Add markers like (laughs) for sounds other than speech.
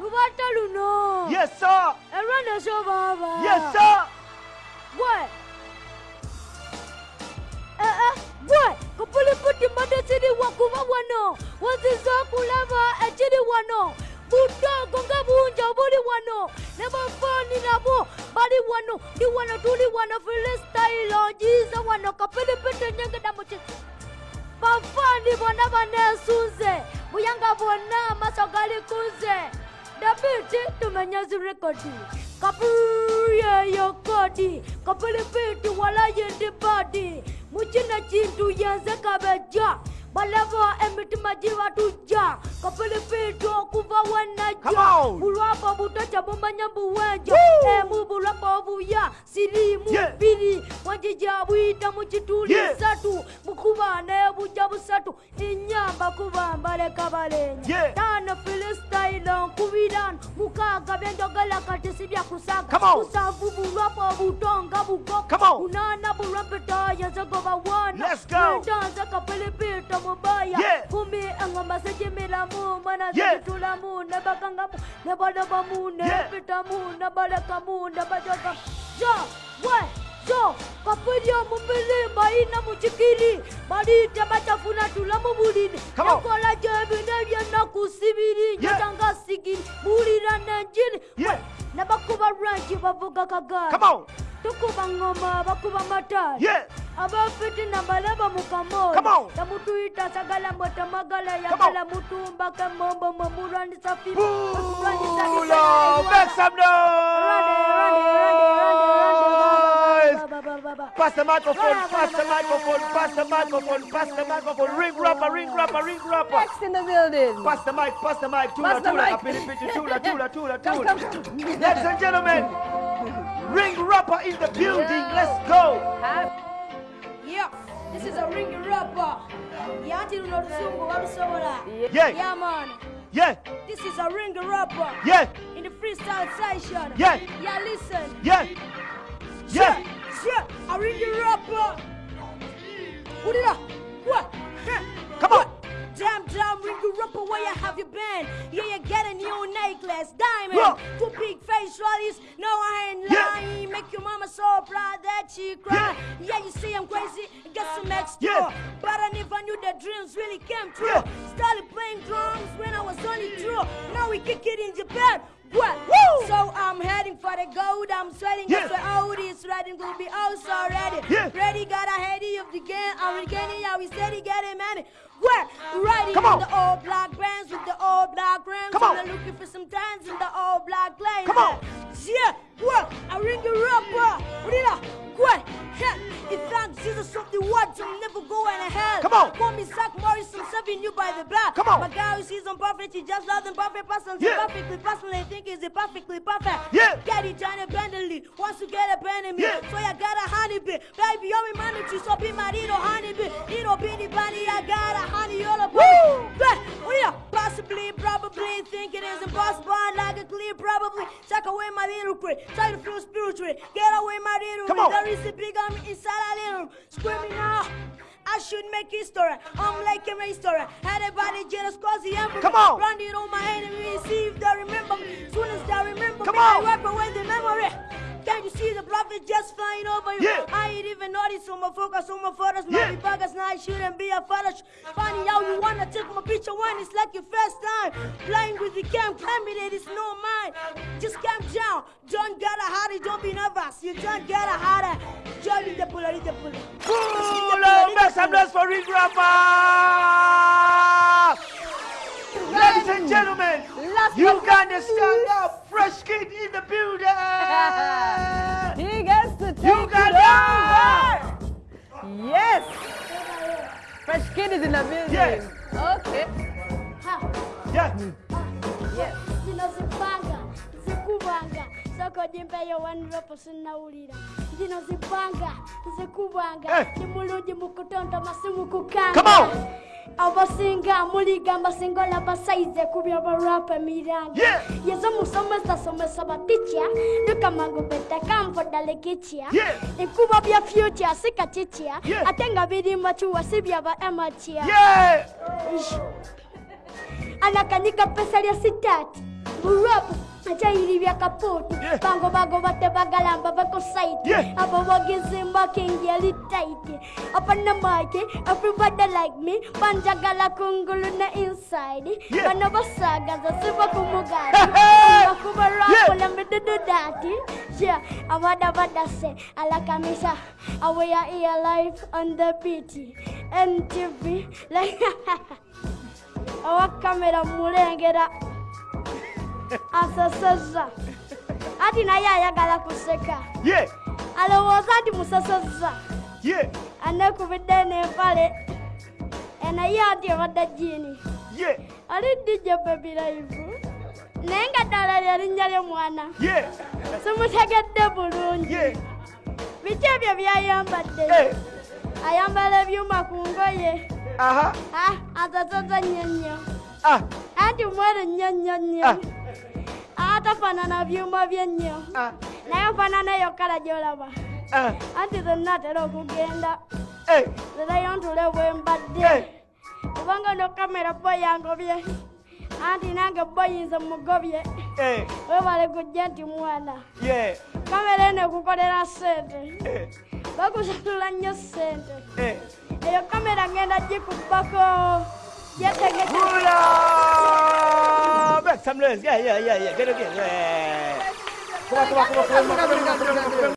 lubata luno Yes, sir. erwaneso baba. Yes, sir. gwe ee gwe kupuliputi mbadde siriwa kuba wano. Waziza okulaba ekiri wano. Budogo nga bungi obuli wano. Ne bafaani nabo bali wano. Ndi wano tuli wano filistayiro njiza wano. Kapilipiti nyengeda mu bafaani bonna baneesunze buyanga bwonna amaaso gali kunze dabiti tumenyezi rekodi kapuyeyo kodi kapilipiti walayindi badi mukino kintu yenze kabeja balaba emitima gibatujja kapilipiti okuva Come wenajja bulwapa butoca bumanya buwenjo emu eh, bulwapa obuya sirimu biri wanjija bwita mu kituli Yeah. satu mukuba nebujja busatu inyamba kubamba leka balenja Yeah. tano filistayiro nkubirano mukaaga byenjogera kati sibya kusaga Come on. musanvu bulwapa obutonga bugoka Come on. munana wana Let's go. ndanze kapilipita mubaya kumi engoma zijimiramu mana Yeah. zijitulamu nebakangamu nebalobamu Yeah. nebitamu nebalekamu nebajogamu jo we jo kapulya mumilimba ina mukikiri balite bacafuna tula mu bulini Come on. ekola gyebine byenaku sibiri Yeah. njotanga sigiri bulira nenjini Yeah. nebakuba lwanki bavuga kagari Come on. tukuba ngoma bakuba matali Yeah. abafiti nabalaba mu kamoyo Come on. tamutuyita sagala mwetamagala yagala mutumba kemombo mwemulwanyisa fiti Pass the microphone, pass the microphone, pass the microphone, pass the microphone. Ring rapper, ring rapper, ring rapper. Next in the building. Pass the mic, pass the mic. Tula, tula, mic. kapili, piti, tula, (laughs) tula, tula, tula. come. Ladies and gentlemen, ring rapper in the building. Let's go. Yeah, this is a ring rapper. Yati luno lusungu walusobola. Yeah, Yeah, man. yeah, This is a ring rapper. yeah, In the freestyle session. Yeah. Yeah, listen. yeah, yeah. Yeah, ring rapper. Put it up. Damn, damn, ring rapper, where you have you been? Yeah, you get a new necklace, diamond. Whoa. Two big face rollies. No, I ain't Yeah. lying. Make your mama so proud that she cry. Yeah, you see I'm crazy. Get some extra. Yeah. But I never knew the dreams really came true. Yeah. Started playing drums when I was only two. Now we kick it in Japan. What? Woo. So I'm heading for the gold. I'm sweating. Yeah. Guess where all this riding will be also ready. Yeah. Ready, got of the game. I'm regaining. Yeah, we steady getting money. What? Riding Come in on. the all black bands with the all black rims. Come on. I'm looking for some times in the all black lane. Come on. Yeah. What? I ring the rapper. What up? What? If thank Jesus something what I'm never going to hell. Come on. Call me Zach Morris, I'm serving you by the block. Come on. My guy who sees I'm perfect, he just loves them perfect person. Yeah. Perfectly personally think is it perfectly perfect. Yeah. Get it done abundantly. Once you get abandoned me. Yeah. So I got a honeybee. Baby, you're my money so be my little honeybee. Little bitty bunny, I got a honey all about. Woo. But, yeah, possibly, probably think it is impossible. I like it clear, probably. Take away my little crit. Try to feel spiritual. Get away my little Come on. There is a big army inside a little. Screaming now. I should make history. I'm like a restaurant. Had a body jealous cause the emperor. Come on. Run it on my enemies. See if they remember me. Soon as they remember Come me, on. I wipe away the memory. You see the prophet just flying over you? Yeah. I ain't even noticed on my focus on my photos. Yeah. My buggers now I shouldn't be a father. Funny how you wanna take my picture when it's like your first time. Playing with the cam, claiming it is no mine. Just calm down. Don't get a hurry, don't be nervous. You don't get a hurry. Join the puller, the puller. Pulo, make some noise for ring rapper. Ladies and gentlemen, Last you but got not to stand up. Fresh kid in the building. (laughs) He gets to take You got it over. Yes. Fresh kid is in the building. Yes. Okay. Ha. Yeah. Yes. zinozipanga zikubanga soko wanropo sinawulira zipanga zikubanga Eh. ni mulungi mukutonda masimu Come on. abasinga amuliga abasinga labasayize kubya abarapa miranga yezo musomesa somesa baticha luka magobeta kampo dalekichia ikuba bya future sikachichia atenga birima chuwa sibya ba amachia anakanyika pesa lya sitati. Burapu achayilibya kaputu. Bangobango batebagalamba bakosaiti abo bogizimba kingeli taiti apana maike everybody like me. Banjagala kungulu na inside. Bano basagaza siba kumugati. Bakubarakula midududati. Yeah. Abadabadase alakamisa awaya iya life on the beat. Ntv like (laughs) awakamera mulengera. Aseseza ati naye ayagala kuseka. Yeah. alowooza nti museseza Yeah. anekubidde n'empale. Enaye ati ebadde jiini ali dj baby live. Naye nga ddala lyerinnya ly'omwana Yeah. simutegedde bulungi. Biki ebyo byayambadde? Ayambala ebyuma ku ngoye. Uh-huh. Ah, nnyo nnyo. Ah. anti mweru nnyo nnyo nnyo. Ah. Atafaanana byuma bye nnyo Ah. naye nfaanana eyo kala gy'olaba. Ah. anti zonna atera okugenda. Hey. zerayo ntule bwe mbadde. Hey. kubanga no kamera bo yangobye. Anti nange bo yinza mugobye Hey. webale kujja nti mwana. Kamera eno ekukolera sente bakusatula nnyo sente eyo kamera ngenda gikubbako. Yetegete Coba sambil. Ya, ya, ya, ya. Belok ya. Coba.